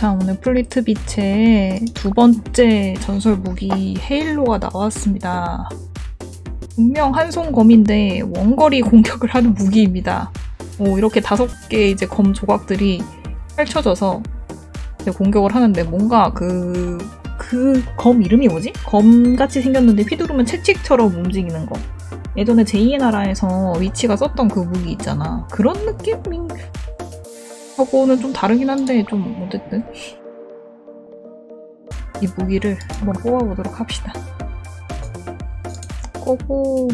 자 오늘 플리트 빛의 두 번째 전설 무기 헤일로가 나왔습니다. 분명 한손 검인데 원거리 공격을 하는 무기입니다. 오, 이렇게 다섯 개 이제 검 조각들이 펼쳐져서 공격을 하는데 뭔가 그, 그 검 이름이 뭐지? 검같이 생겼는데 휘두르면 채찍처럼 움직이는 거. 예전에 제2의 나라에서 위치가 썼던 그 무기 있잖아. 그런 느낌인 하고는 좀 다르긴 한데 좀 어쨌든 이 무기를 한번 뽑아보도록 합시다. 꼬고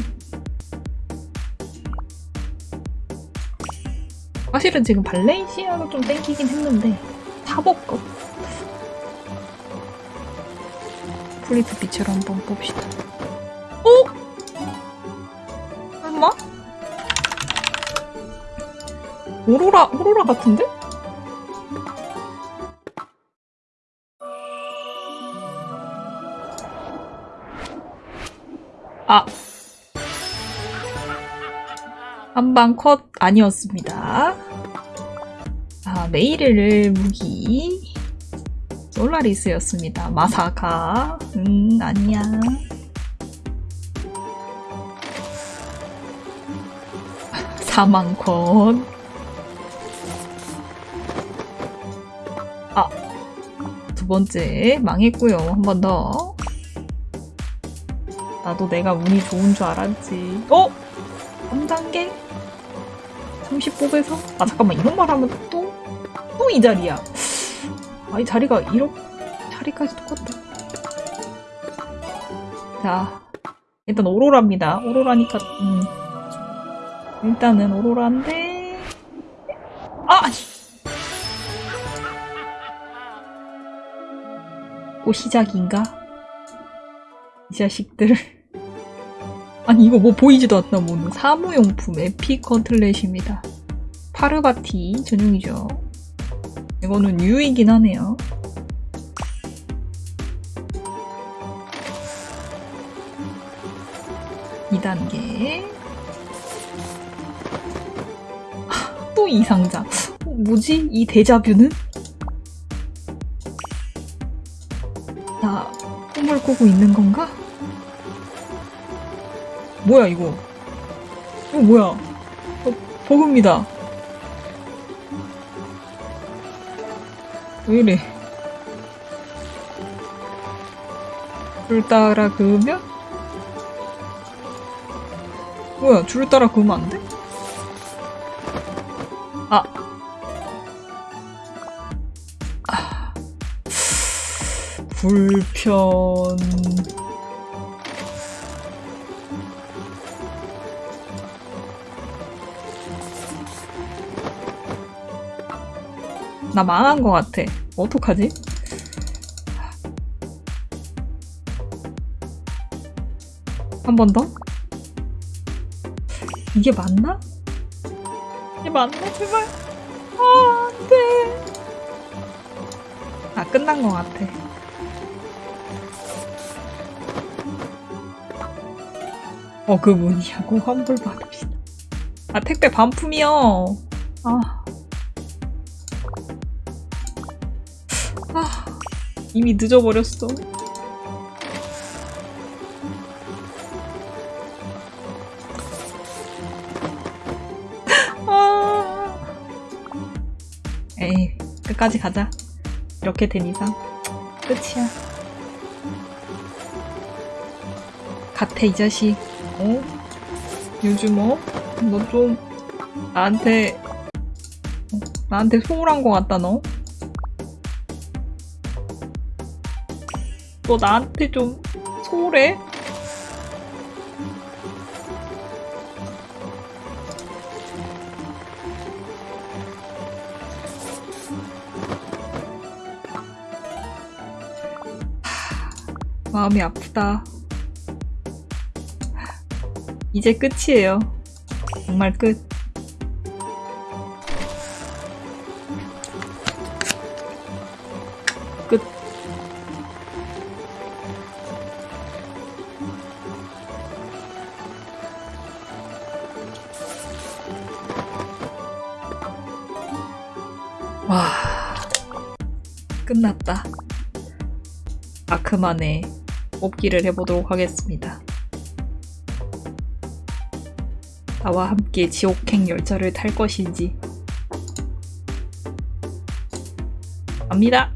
사실은 지금 발렌시아가 좀 땡기긴 했는데 사복급 플리트 빛으로 한번 봅시다. 오? 오로라, 오로라 같은데? 아. 한방 컷 아니었습니다. 아, 메이르를 무기. 솔라리스였습니다. 마사카. 음, 아니야. 사망 컷. 두 번째 망했고요. 한 번 더. 나도 내가 운이 좋은 줄 알았지. 어? 3단계? 30 뽑에서? 아 잠깐만 이런 말 하면 또? 또 이 자리야. 아이 자리가 이렇게 자리까지 똑같다. 자 일단 오로라입니다. 오로라니까 음. 일단은 오로라인데 아! 또 시작인가? 이 자식들 아니 이거 뭐 보이지도 않나 뭐는 사무용품 에피 컨틀렛입니다. 파르바티 전용이죠. 이거는 유이긴 하네요. (2단계) 또 이상자 어, 뭐지 이 데자뷰는? 나 꿈을 꾸고 있는 건가? 뭐야 이거 이거 뭐야 어, 버그입니다 왜 이래 줄 따라 그으면? 뭐야 줄 따라 그으면 안 돼? 불편 나 망한 것 같아. 어떡하지? 한 번 더? 이게 맞나? 이게 맞나? 제발. 아, 안 돼. 아, 끝난 것 같아. 어, 그 문이야고 환불 받읍시다. 아, 택배 반품이요. 아. 아, 이미 늦어버렸어. 아. 에이, 끝까지 가자. 이렇게 된 이상 끝이야. 같아 이 자식. 어? 요즘 어? 너좀 나한테 어, 나한테 소홀한 것 같다 너. 너 나한테 좀 소홀해? 마음이 아프다. 이제 끝이에요. 정말 끝. 끝. 와. 끝났다. 아크만의 뽑기를 해보도록 하겠습니다. 나와 함께 지옥행 열차를 탈 것인지. 갑니다.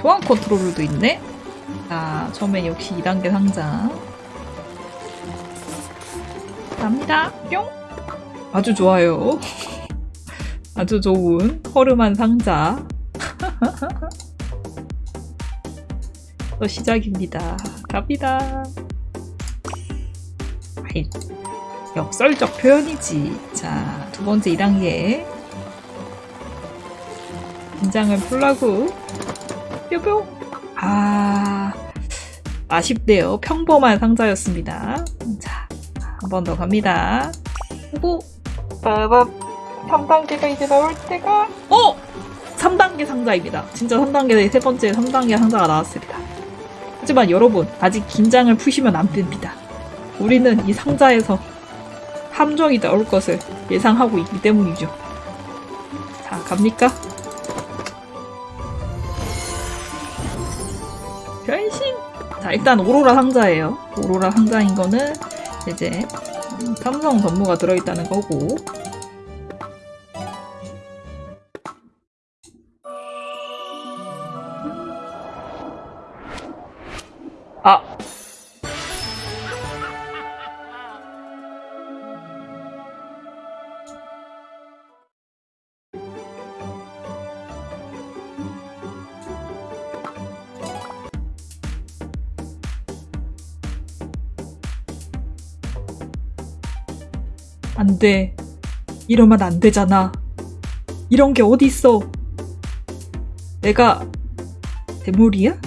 소환 컨트롤도 있네? 자, 처음엔 역시 2단계 상자. 갑니다. 뿅! 아주 좋아요. 아주 좋은 허름한 상자. 또 시작입니다. 갑니다. 아이, 역설적 표현이지. 자, 두 번째 2단계. 긴장을 풀라고. 뾰뾰. 아, 아쉽네요. 평범한 상자였습니다. 자, 한 번 더 갑니다. 빠밤. 3단계가 이제 나올 때가. 어! 3단계 상자입니다. 진짜 3단계, 세 번째 3단계 상자가 나왔습니다. 하지만 여러분, 아직 긴장을 푸시면 안 됩니다. 우리는 이 상자에서 함정이 나올 것을 예상하고 있기 때문이죠. 자, 갑니까? 변신! 자, 일단 오로라 상자예요. 오로라 상자인 거는 이제 음, 삼성 전무가 들어있다는 거고 안 돼. 이러면 안 되잖아. 이런 게 어디 있어? 내가 대물이야?